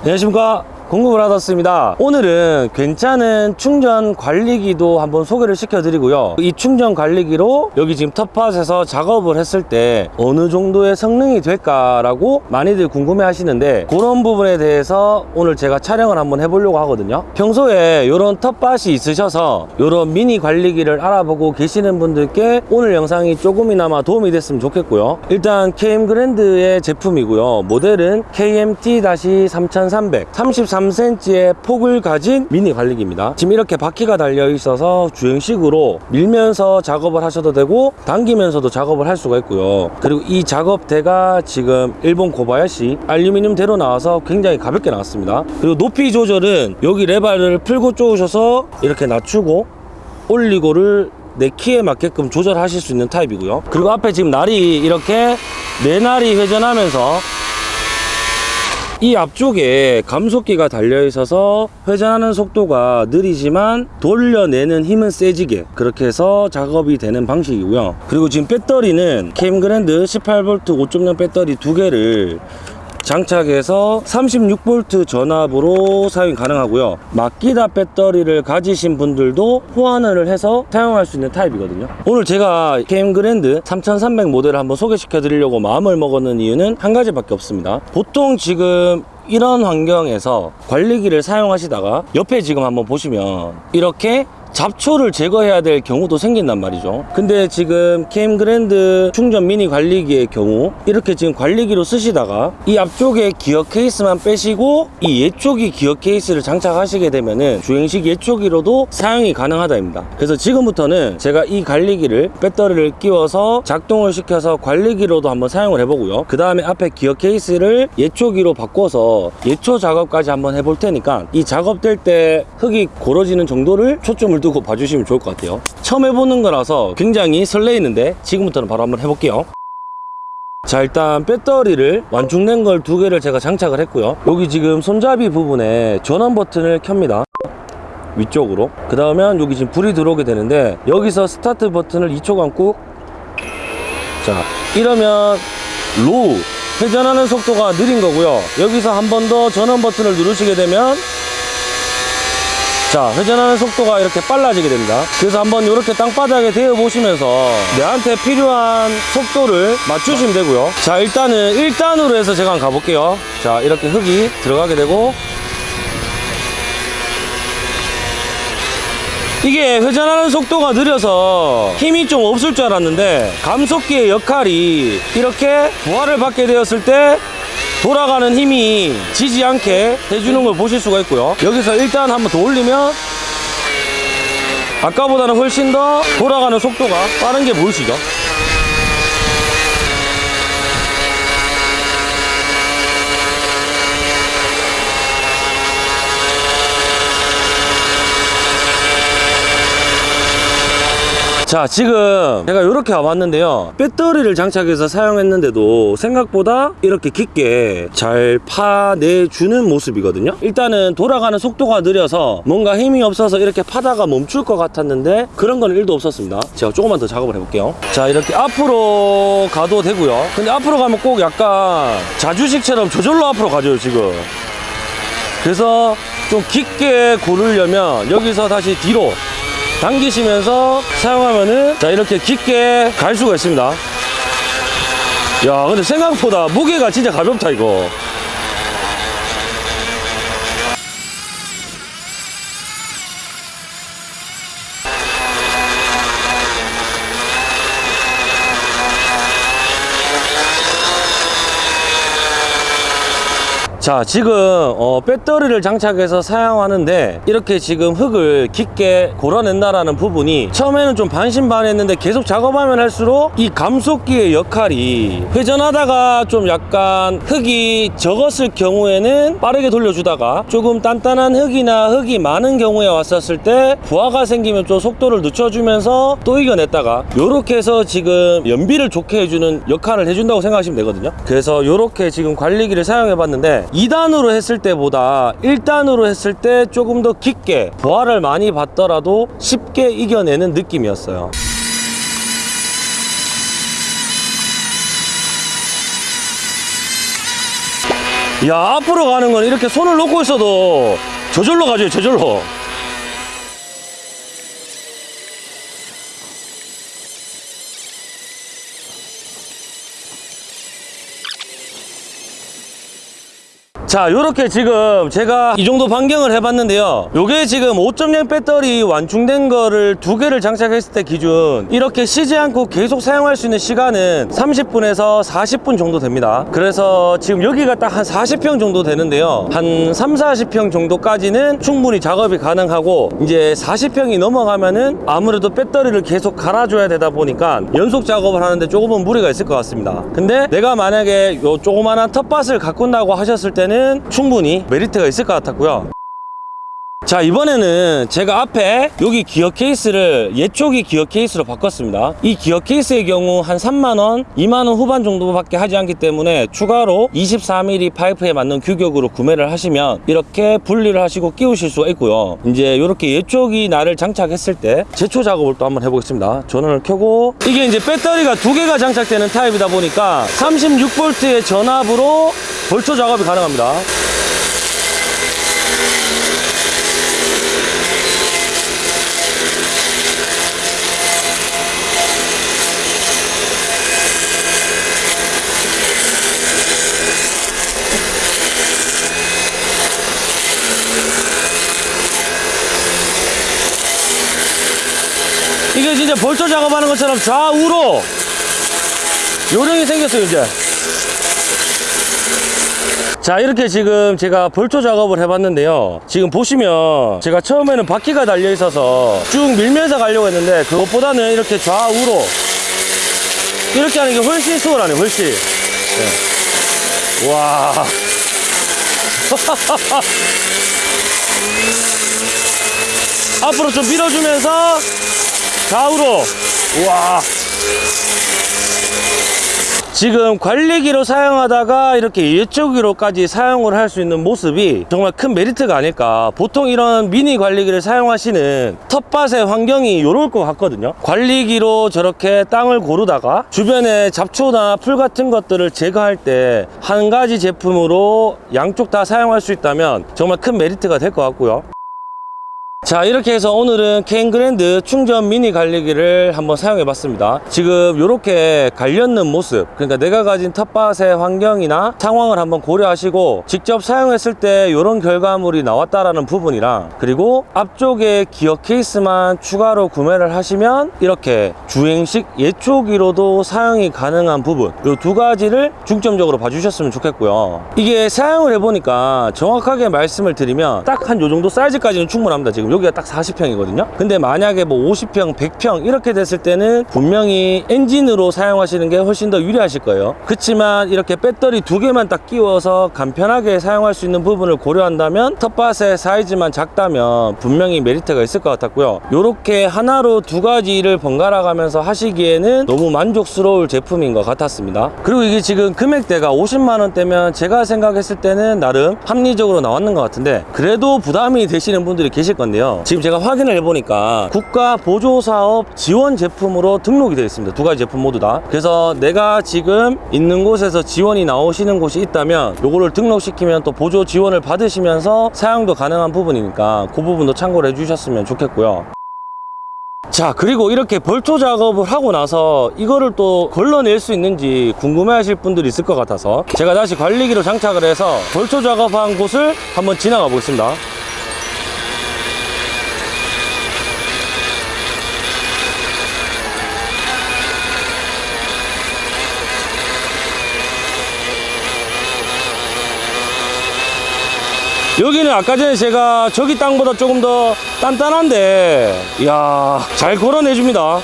안녕하십니까 공급을 받았습니다. 오늘은 괜찮은 충전 관리기도 한번 소개를 시켜드리고요. 이 충전 관리기로 여기 지금 텃밭에서 작업을 했을 때 어느 정도의 성능이 될까라고 많이들 궁금해 하시는데 그런 부분에 대해서 오늘 제가 촬영을 한번 해보려고 하거든요. 평소에 이런 텃밭이 있으셔서 이런 미니 관리기를 알아보고 계시는 분들께 오늘 영상이 조금이나마 도움이 됐으면 좋겠고요. 일단 KM 그랜드의 제품이고요. 모델은 KMT-3300 33cm의 폭을 가진 미니 관리기입니다. 지금 이렇게 바퀴가 달려 있어서 주행식으로 밀면서 작업을 하셔도 되고 당기면서도 작업을 할 수가 있고요. 그리고 이 작업대가 지금 일본 고바야시 알루미늄 대로 나와서 굉장히 가볍게 나왔습니다. 그리고 높이 조절은 여기 레바를 풀고 쪼으셔서 이렇게 낮추고 올리고를 내 키에 맞게끔 조절하실 수 있는 타입이고요. 그리고 앞에 지금 날이 이렇게 네 날이 회전하면서 이 앞쪽에 감속기가 달려 있어서 회전하는 속도가 느리지만 돌려내는 힘은 세지게 그렇게 해서 작업이 되는 방식이고요. 그리고 지금 배터리는 캠그랜드 18V 5.0 배터리 두 개를 장착해서 36V 전압으로 사용 가능하고요. 마키다 배터리를 가지신 분들도 호환을 해서 사용할 수 있는 타입이거든요. 오늘 제가 KM 그랜드 3300 모델을 한번 소개시켜 드리려고 마음을 먹었는 이유는 한 가지밖에 없습니다. 보통 지금 이런 환경에서 관리기를 사용하시다가 옆에 지금 한번 보시면 이렇게 잡초를 제거해야 될 경우도 생긴단 말이죠. 근데 지금 KM 그랜드 충전 미니 관리기의 경우 이렇게 지금 관리기로 쓰시다가 이 앞쪽에 기어 케이스만 빼시고 이 예초기 기어 케이스를 장착하시게 되면은 주행식 예초기로도 사용이 가능하다입니다. 그래서 지금부터는 제가 이 관리기를 배터리를 끼워서 작동을 시켜서 관리기로도 한번 사용을 해보고요. 그 다음에 앞에 기어 케이스를 예초기로 바꿔서 예초 작업까지 한번 해볼 테니까 이 작업될 때 흙이 고러지는 정도를 초점을 두고 봐주시면 좋을 것 같아요. 처음 해보는 거라서 굉장히 설레이는데 지금부터는 바로 한번 해볼게요. 자 일단 배터리를 완충된 걸 두 개를 제가 장착을 했고요. 여기 지금 손잡이 부분에 전원 버튼을 켭니다. 위쪽으로. 그 다음에 여기 지금 불이 들어오게 되는데 여기서 스타트 버튼을 2초간 꾹. 자 이러면 low 회전하는 속도가 느린 거고요. 여기서 한 번 더 전원 버튼을 누르시게 되면 자 회전하는 속도가 이렇게 빨라지게 됩니다. 그래서 한번 이렇게 땅바닥에 대어 보시면서 내한테 필요한 속도를 맞추시면 되고요. 자 일단은 1단으로 해서 제가 한번 가볼게요. 자 이렇게 흙이 들어가게 되고. 이게 회전하는 속도가 느려서 힘이 좀 없을 줄 알았는데 감속기의 역할이 이렇게 부하를 받게 되었을 때 돌아가는 힘이 지지 않게 해주는 걸 보실 수가 있고요. 여기서 일단 한번 더 올리면 아까보다는 훨씬 더 돌아가는 속도가 빠른 게 보이시죠 자 지금 제가 이렇게 와봤는데요. 배터리를 장착해서 사용했는데도 생각보다 이렇게 깊게 잘 파내주는 모습이거든요. 일단은 돌아가는 속도가 느려서 뭔가 힘이 없어서 이렇게 파다가 멈출 것 같았는데 그런 건 1도 없었습니다. 제가 조금만 더 작업을 해볼게요. 자 이렇게 앞으로 가도 되고요. 근데 앞으로 가면 꼭 약간 자주식처럼 저절로 앞으로 가죠 지금. 그래서 좀 깊게 고르려면 여기서 다시 뒤로 당기시면서 사용하면은 자 이렇게 깊게 갈 수가 있습니다. 야 근데 생각보다 무게가 진짜 가볍다 이거 자 지금 어, 배터리를 장착해서 사용하는데 이렇게 지금 흙을 깊게 골아낸다라는 부분이 처음에는 좀 반신반했는데 계속 작업하면 할수록 이 감속기의 역할이 회전하다가 좀 약간 흙이 적었을 경우에는 빠르게 돌려주다가 조금 단단한 흙이나 흙이 많은 경우에 왔었을 때 부하가 생기면 좀 속도를 늦춰주면서 또 이겨냈다가 요렇게 해서 지금 연비를 좋게 해주는 역할을 해준다고 생각하시면 되거든요. 그래서 요렇게 지금 관리기를 사용해 봤는데 2단으로 했을 때보다 1단으로 했을 때 조금 더 깊게 부하를 많이 받더라도 쉽게 이겨내는 느낌이었어요. 야 앞으로 가는 건 이렇게 손을 놓고 있어도 저절로 가죠 저절로 자 요렇게 지금 제가 이 정도 반경을 해봤는데요. 요게 지금 5.0 배터리 완충된 거를 두 개를 장착했을 때 기준. 이렇게 쉬지 않고 계속 사용할 수 있는 시간은 30분에서 40분 정도 됩니다. 그래서 지금 여기가 딱 한 40평 정도 되는데요. 한 3, 40평 정도까지는 충분히 작업이 가능하고 이제 40평이 넘어가면은 아무래도 배터리를 계속 갈아줘야 되다 보니까 연속 작업을 하는데 조금은 무리가 있을 것 같습니다. 근데 내가 만약에 요 조그만한 텃밭을 가꾼다고 하셨을 때는 충분히 메리트가 있을 것 같았고요 자 이번에는 제가 앞에 여기 기어 케이스를 예초기 기어 케이스로 바꿨습니다. 이 기어 케이스의 경우 한 3만원 2만원 후반 정도밖에 하지 않기 때문에 추가로 24mm 파이프에 맞는 규격으로 구매를 하시면 이렇게 분리를 하시고 끼우실 수가 있고요. 이제 이렇게 예초기 날을 장착했을 때 제초 작업을 또 한번 해보겠습니다. 전원을 켜고 이게 이제 배터리가 두 개가 장착되는 타입이다 보니까 36V의 전압으로 벌초 작업이 가능합니다 진짜 벌초 작업하는 것처럼 좌우로 요령이 생겼어요 이제. 자 이렇게 지금 제가 벌초 작업을 해봤는데요. 지금 보시면 제가 처음에는 바퀴가 달려 있어서 쭉 밀면서 가려고 했는데 그것보다는 이렇게 좌우로 이렇게 하는 게 훨씬 수월하네 훨씬. 네. 와. 앞으로 좀 밀어주면서 좌우로. 우와. 지금 관리기로 사용하다가 이렇게 예초기로까지 사용을 할 수 있는 모습이 정말 큰 메리트가 아닐까. 보통 이런 미니 관리기를 사용하시는 텃밭의 환경이 이럴 것 같거든요. 관리기로 저렇게 땅을 고르다가 주변에 잡초나 풀 같은 것들을 제거할 때 한 가지 제품으로 양쪽 다 사용할 수 있다면 정말 큰 메리트가 될 것 같고요 자 이렇게 해서 오늘은 캔그랜드 충전 미니 관리기를 한번 사용해 봤습니다. 지금 이렇게 갈렸는 모습 그러니까 내가 가진 텃밭의 환경이나 상황을 한번 고려하시고 직접 사용했을 때 이런 결과물이 나왔다라는 부분이랑 그리고 앞쪽에 기어 케이스만 추가로 구매를 하시면 이렇게 주행식 예초기로도 사용이 가능한 부분 이 두 가지를 중점적으로 봐주셨으면 좋겠고요. 이게 사용을 해보니까 정확하게 말씀을 드리면 딱 한 요 정도 사이즈까지는 충분합니다 지금 여기가 딱 40평이거든요. 근데 만약에 뭐 50평 100평 이렇게 됐을 때는 분명히 엔진으로 사용하시는 게 훨씬 더 유리하실 거예요. 그렇지만 이렇게 배터리 두 개만 딱 끼워서 간편하게 사용할 수 있는 부분을 고려한다면 텃밭의 사이즈만 작다면 분명히 메리트가 있을 것 같았고요. 이렇게 하나로 두 가지를 번갈아 가면서 하시기에는 너무 만족스러울 제품인 것 같았습니다. 그리고 이게 지금 금액대가 50만 원대면 제가 생각했을 때는 나름 합리적으로 나왔는 것 같은데 그래도 부담이 되시는 분들이 계실 건데요 지금 제가 확인을 해보니까 국가 보조사업 지원 제품으로 등록이 되어 있습니다. 두 가지 제품 모두 다. 그래서 내가 지금 있는 곳에서 지원이 나오시는 곳이 있다면 요거를 등록시키면 또 보조 지원을 받으시면서 사용도 가능한 부분이니까 그 부분도 참고를 해주셨으면 좋겠고요. 자 그리고 이렇게 벌초 작업을 하고 나서 이거를 또 걸러낼 수 있는지 궁금해 하실 분들이 있을 것 같아서 제가 다시 관리기로 장착을 해서 벌초 작업한 곳을 한번 지나가 보겠습니다 여기는 아까 전에 제가 저기 땅보다 조금 더 단단한데 이야 잘 걸어내줍니다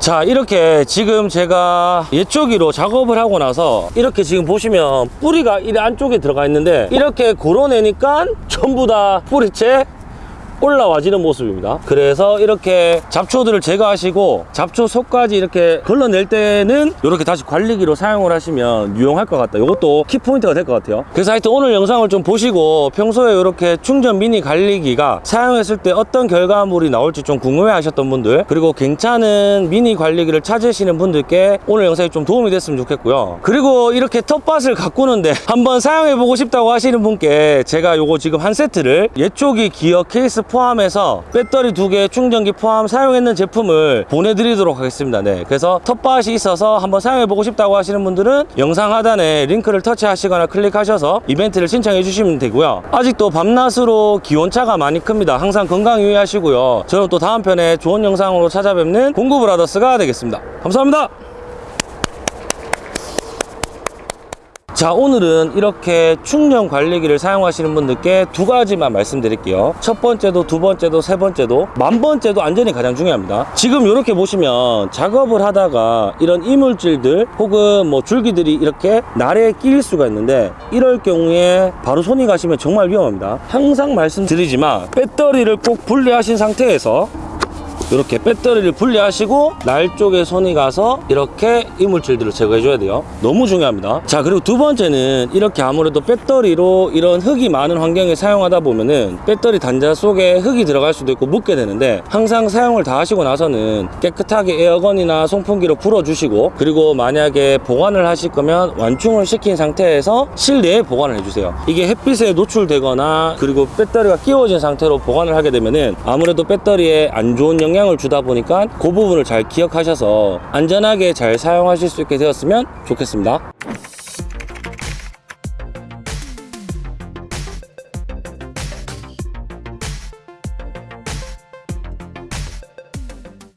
자 이렇게 지금 제가 예초기로 작업을 하고 나서 이렇게 지금 보시면 뿌리가 이 안쪽에 들어가 있는데 이렇게 고러내니까 전부 다 뿌리채 올라와지는 모습입니다. 그래서 이렇게 잡초들을 제거하시고 잡초 속까지 이렇게 걸러낼 때는 이렇게 다시 관리기로 사용을 하시면 유용할 것 같다. 이것도 키포인트가 될 것 같아요. 그래서 하여튼 오늘 영상을 좀 보시고 평소에 이렇게 충전 미니 관리기가 사용했을 때 어떤 결과물이 나올지 좀 궁금해 하셨던 분들 그리고 괜찮은 미니 관리기를 찾으시는 분들께 오늘 영상이 좀 도움이 됐으면 좋겠고요. 그리고 이렇게 텃밭을 가꾸는데 한번 사용해보고 싶다고 하시는 분께 제가 요거 지금 한 세트를 예초기 기어 케이스 포함해서 배터리 두 개 충전기 포함 사용했는 제품을 보내드리도록 하겠습니다. 네. 그래서 텃밭이 있어서 한번 사용해보고 싶다고 하시는 분들은 영상 하단에 링크를 터치하시거나 클릭하셔서 이벤트를 신청해 주시면 되고요. 아직도 밤낮으로 기온차가 많이 큽니다. 항상 건강 유의하시고요. 저는 또 다음 편에 좋은 영상으로 찾아뵙는 공구브라더스가 되겠습니다. 감사합니다. 자 오늘은 이렇게 충전 관리기를 사용하시는 분들께 두 가지만 말씀드릴게요. 첫 번째도 두 번째도 세 번째도 만 번째도 안전이 가장 중요합니다. 지금 이렇게 보시면 작업을 하다가 이런 이물질들 혹은 뭐 줄기들이 이렇게 날에 끼일 수가 있는데 이럴 경우에 바로 손이 가시면 정말 위험합니다. 항상 말씀드리지만 배터리를 꼭 분리하신 상태에서 이렇게 배터리를 분리하시고 날 쪽에 손이 가서 이렇게 이물질들을 제거해 줘야 돼요. 너무 중요합니다. 자 그리고 두 번째는 이렇게 아무래도 배터리로 이런 흙이 많은 환경에 사용하다 보면은 배터리 단자 속에 흙이 들어갈 수도 있고 묻게 되는데 항상 사용을 다 하시고 나서는 깨끗하게 에어건이나 송풍기로 불어 주시고 그리고 만약에 보관을 하실 거면 완충을 시킨 상태에서 실내에 보관을 해주세요. 이게 햇빛에 노출되거나 그리고 배터리가 끼워진 상태로 보관을 하게 되면은 아무래도 배터리에 안 좋은 영향을 주다 보니까 그 부분을 잘 기억하셔서 안전하게 잘 사용하실 수 있게 되었으면 좋겠습니다